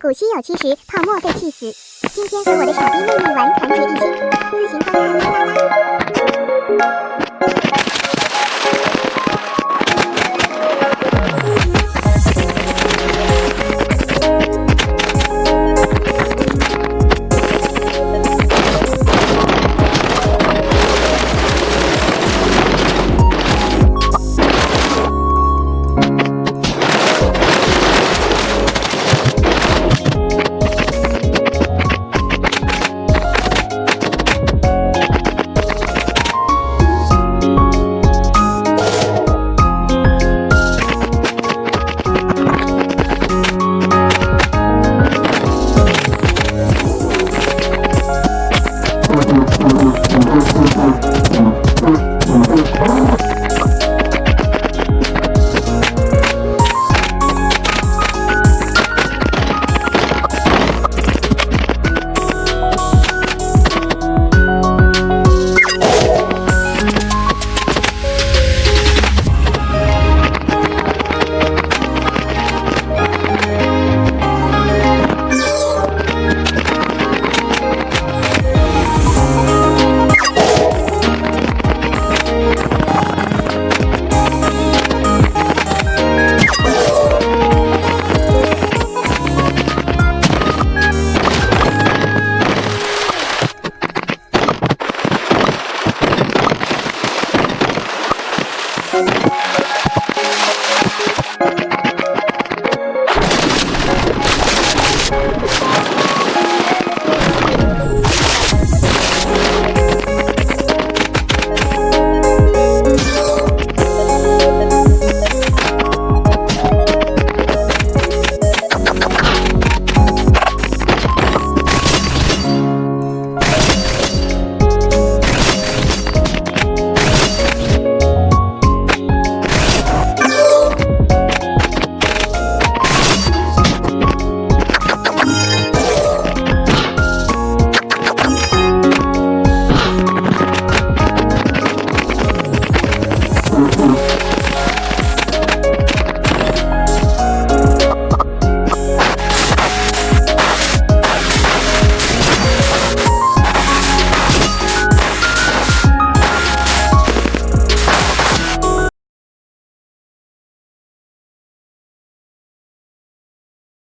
古稀有七十，泡沫被气死。今天和我的傻逼妹妹玩团结一心，自行观看啦啦啦。Thank